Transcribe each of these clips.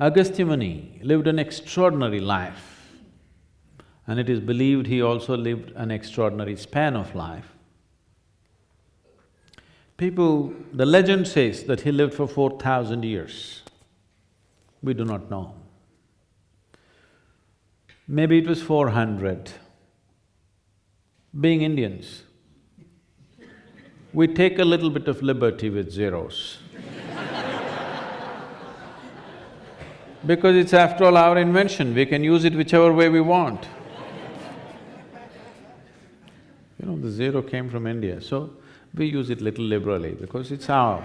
Agastya Muni lived an extraordinary life and it is believed he also lived an extraordinary span of life. People… the legend says that he lived for four thousand years. We do not know. Maybe it was four hundred. Being Indians, we take a little bit of liberty with zeros. Because it's after all our invention, we can use it whichever way we want. You know, the zero came from India, so we use it little liberally because it's our…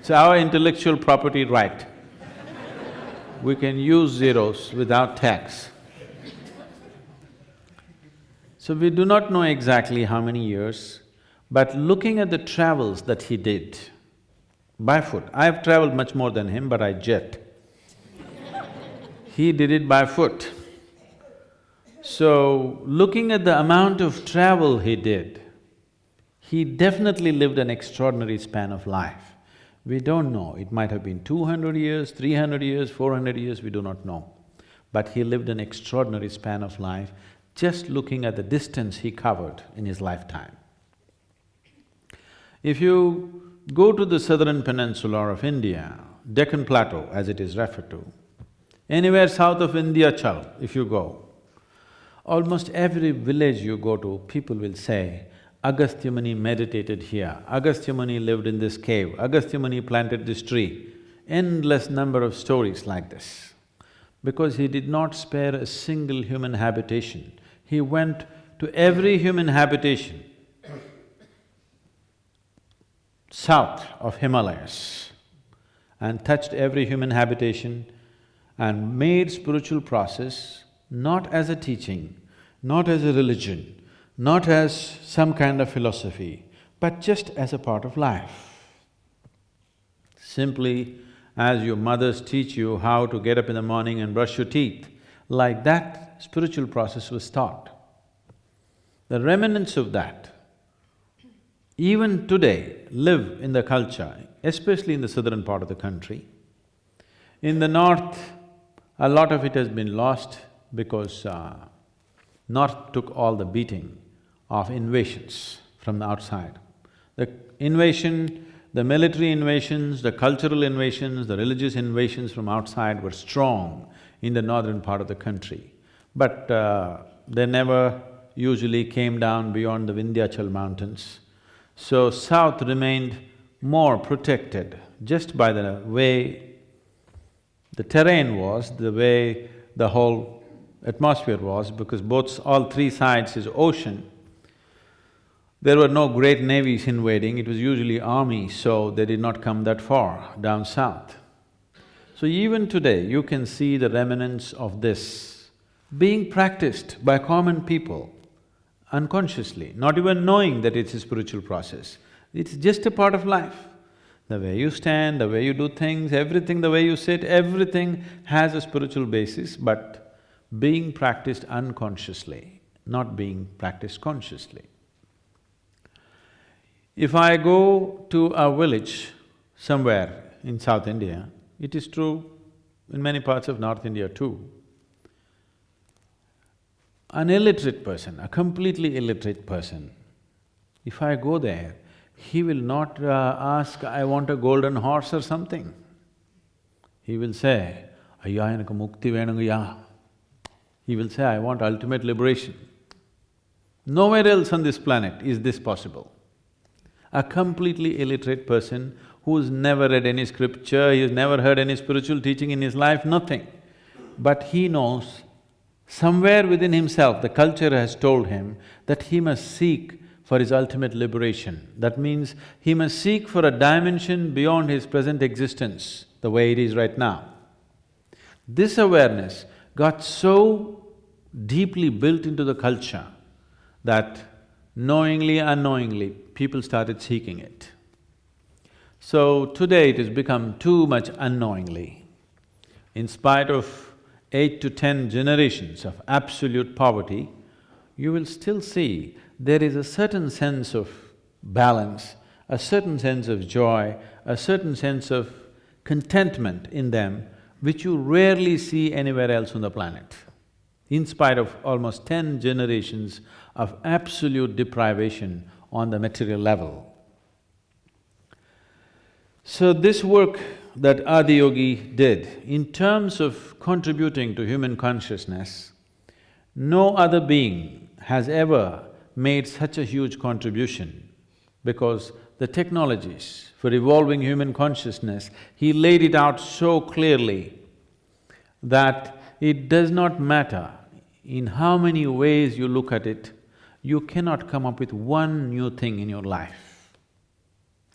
it's our intellectual property right. We can use zeros without tax. So we do not know exactly how many years, but looking at the travels that he did by foot, I have traveled much more than him, but I jet. He did it by foot. So, looking at the amount of travel he did, he definitely lived an extraordinary span of life. We don't know, it might have been two hundred years, three hundred years, four hundred years, we do not know. But he lived an extraordinary span of life just looking at the distance he covered in his lifetime. If you go to the southern peninsula of India, Deccan Plateau as it is referred to, anywhere south of India, Vindhyachal if you go, almost every village you go to, people will say, Agastya Muni meditated here, Agastya Muni lived in this cave, Agastya Muni planted this tree. Endless number of stories like this. Because he did not spare a single human habitation, he went to every human habitation. South of Himalayas. And touched every human habitation and made spiritual process not as a teaching, not as a religion, not as some kind of philosophy, but just as a part of life. Simply as your mothers teach you how to get up in the morning and brush your teeth, like that spiritual process was taught. The remnants of that, even today, live in the culture, especially in the southern part of the country. In the north, a lot of it has been lost because uh, north took all the beating of invasions from the outside. The invasion, the military invasions, the cultural invasions, the religious invasions from outside were strong in the northern part of the country. But uh, they never usually came down beyond the Vindhyachal mountains. So south remained more protected just by the way the terrain was, the way the whole atmosphere was, because both… all three sides is ocean, there were no great navies invading, it was usually army, so they did not come that far down south. So even today, you can see the remnants of this being practiced by common people unconsciously, not even knowing that it's a spiritual process. It's just a part of life. The way you stand, the way you do things, everything, the way you sit, everything has a spiritual basis, but being practiced unconsciously, not being practiced consciously. If I go to a village somewhere in South India, it is true in many parts of North India too, an illiterate person, a completely illiterate person, if I go there, he will not uh, ask, I want a golden horse or something. He will say, Ayya enakku mukti venungaya. He will say, I want ultimate liberation. Nowhere else on this planet is this possible. A completely illiterate person who's never read any scripture, he's never heard any spiritual teaching in his life, nothing. But he knows somewhere within himself, the culture has told him that he must seek for his ultimate liberation. That means he must seek for a dimension beyond his present existence, the way it is right now. This awareness got so deeply built into the culture that knowingly, unknowingly, people started seeking it. So today it has become too much unknowingly. In spite of eight to ten generations of absolute poverty, you will still see there is a certain sense of balance, a certain sense of joy, a certain sense of contentment in them which you rarely see anywhere else on the planet, in spite of almost ten generations of absolute deprivation on the material level. So this work that Adiyogi did, in terms of contributing to human consciousness, no other being has ever made such a huge contribution because the technologies for evolving human consciousness, he laid it out so clearly that it does not matter in how many ways you look at it, you cannot come up with one new thing in your life.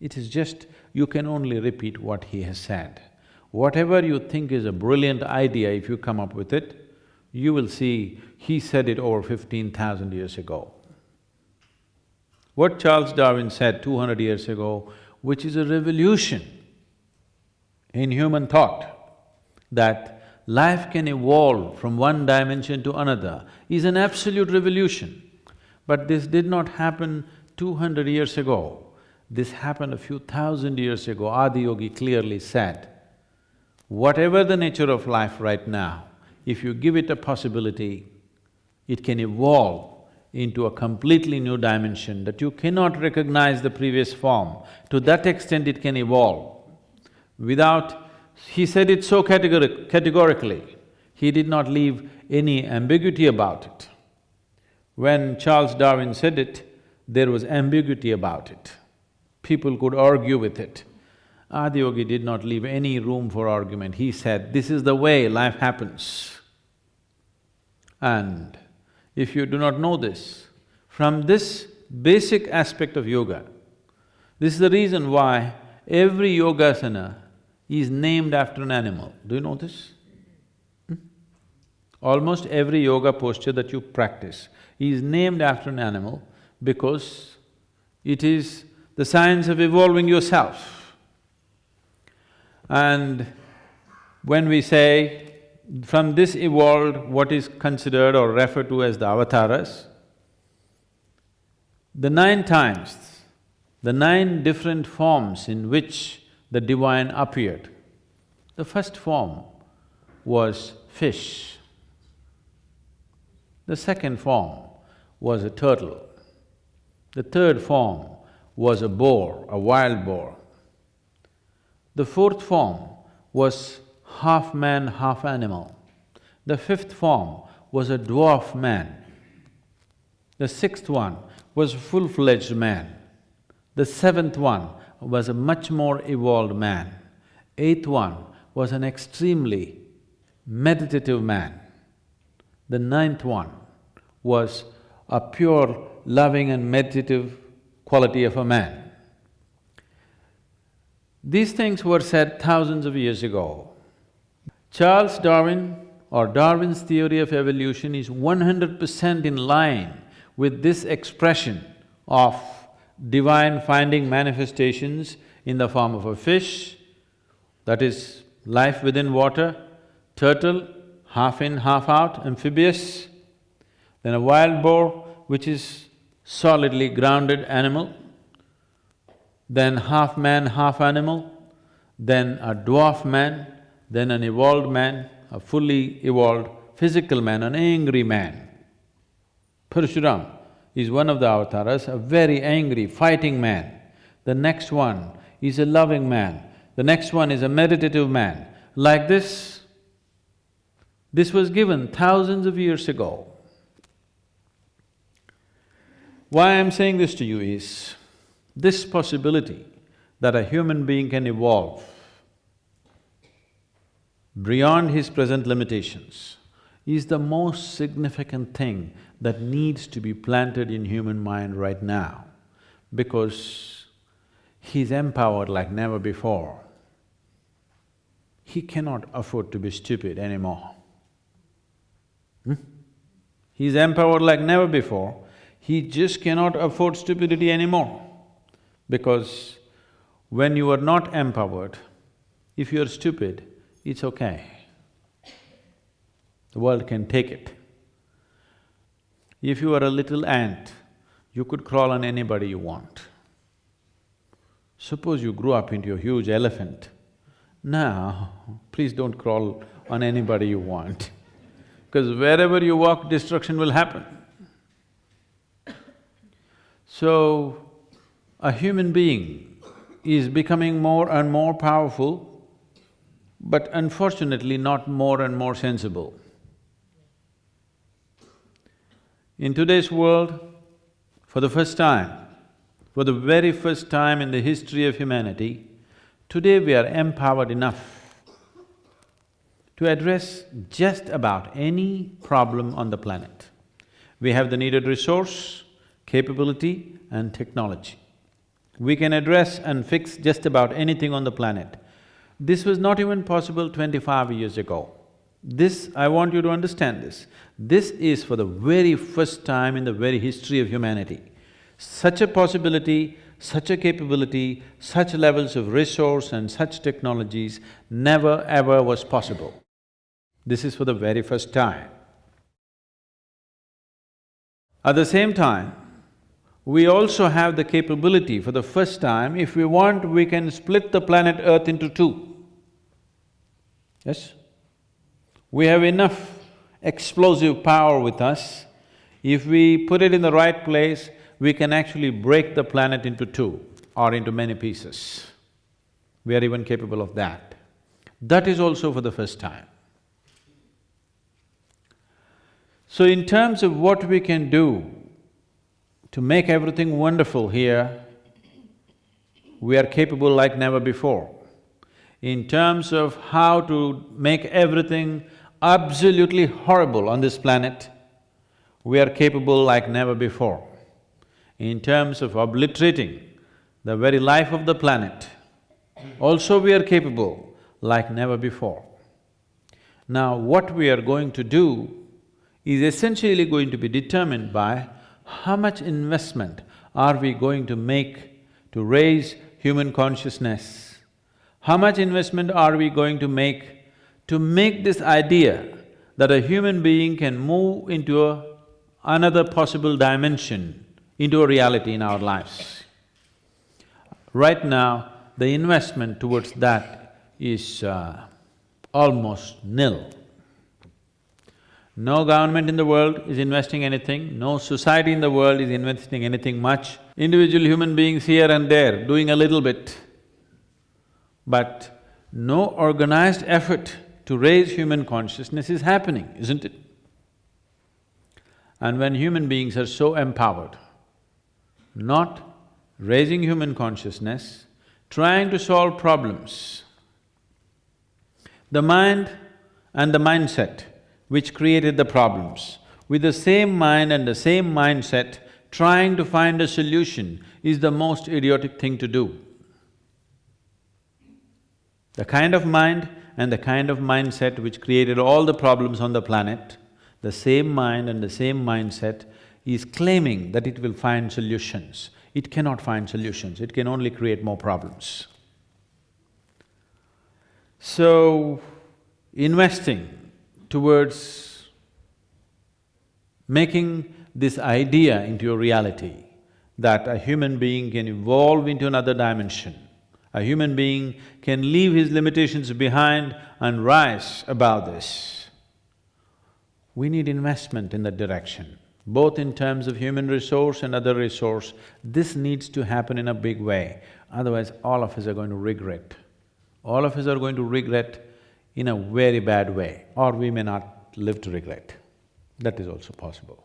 It is just, you can only repeat what he has said. Whatever you think is a brilliant idea, if you come up with it, you will see he said it over fifteen thousand years ago. What Charles Darwin said two hundred years ago, which is a revolution in human thought, that life can evolve from one dimension to another, is an absolute revolution. But this did not happen two hundred years ago. This happened a few thousand years ago. Adiyogi clearly said, whatever the nature of life right now, if you give it a possibility, it can evolve into a completely new dimension that you cannot recognize the previous form. To that extent it can evolve. Without… he said it so categori categorically, he did not leave any ambiguity about it. When Charles Darwin said it, there was ambiguity about it. People could argue with it. Adiyogi did not leave any room for argument. He said, this is the way life happens. And if you do not know this, from this basic aspect of yoga, this is the reason why every yogasana is named after an animal. Do you know this? Hmm? Almost every yoga posture that you practice is named after an animal because it is the science of evolving yourself. And when we say from this evolved what is considered or referred to as the avatars. The nine times, the nine different forms in which the divine appeared. The first form was fish. The second form was a turtle. The third form was a boar, a wild boar. The fourth form was half man, half animal. The fifth form was a dwarf man. The sixth one was a full-fledged man. The seventh one was a much more evolved man. Eighth one was an extremely meditative man. The ninth one was a pure, loving and meditative quality of a man. These things were said thousands of years ago. Charles Darwin or Darwin's theory of evolution is one hundred percent in line with this expression of divine finding manifestations in the form of a fish, that is life within water, turtle, half in, half out, amphibious, then a wild boar, which is solidly grounded animal, then half man, half animal, then a dwarf man, then an evolved man, a fully evolved physical man, an angry man. Parshuram is one of the avatars, a very angry, fighting man. The next one is a loving man, the next one is a meditative man. Like this, this was given thousands of years ago. Why I'm saying this to you is, this possibility that a human being can evolve beyond his present limitations is the most significant thing that needs to be planted in human mind right now because he's empowered like never before. He cannot afford to be stupid anymore. Hmm? He's empowered like never before, he just cannot afford stupidity anymore because when you are not empowered, if you are stupid, it's okay. The world can take it. If you are a little ant, you could crawl on anybody you want. Suppose you grew up into a huge elephant, Now, please don't crawl on anybody you want, because wherever you walk, destruction will happen. So, a human being is becoming more and more powerful, but unfortunately not more and more sensible. In today's world, for the first time, for the very first time in the history of humanity, today we are empowered enough to address just about any problem on the planet. We have the needed resource, capability and technology. We can address and fix just about anything on the planet. This was not even possible twenty-five years ago. This, I want you to understand this. This is for the very first time in the very history of humanity. Such a possibility, such a capability, such levels of resource and such technologies never ever was possible. This is for the very first time. At the same time, we also have the capability for the first time, if we want, we can split the planet Earth into two. Yes? We have enough explosive power with us. If we put it in the right place, we can actually break the planet into two or into many pieces. We are even capable of that. That is also for the first time. So in terms of what we can do to make everything wonderful here, we are capable like never before. In terms of how to make everything absolutely horrible on this planet, we are capable like never before. In terms of obliterating the very life of the planet, also we are capable like never before. Now, what we are going to do is essentially going to be determined by how much investment are we going to make to raise human consciousness? How much investment are we going to make to make this idea that a human being can move into a, another possible dimension into a reality in our lives. Right now, the investment towards that is uh, almost nil. No government in the world is investing anything, no society in the world is investing anything much. Individual human beings here and there doing a little bit, but no organized effort to raise human consciousness is happening, isn't it? And when human beings are so empowered, not raising human consciousness, trying to solve problems, the mind and the mindset which created the problems, with the same mind and the same mindset, trying to find a solution is the most idiotic thing to do. The kind of mind and the kind of mindset which created all the problems on the planet, the same mind and the same mindset is claiming that it will find solutions. It cannot find solutions, it can only create more problems. So, investing towards making this idea into a reality that a human being can evolve into another dimension a human being can leave his limitations behind and rise above this. We need investment in that direction, both in terms of human resource and other resource. This needs to happen in a big way, otherwise all of us are going to regret. All of us are going to regret in a very bad way, or we may not live to regret. That is also possible.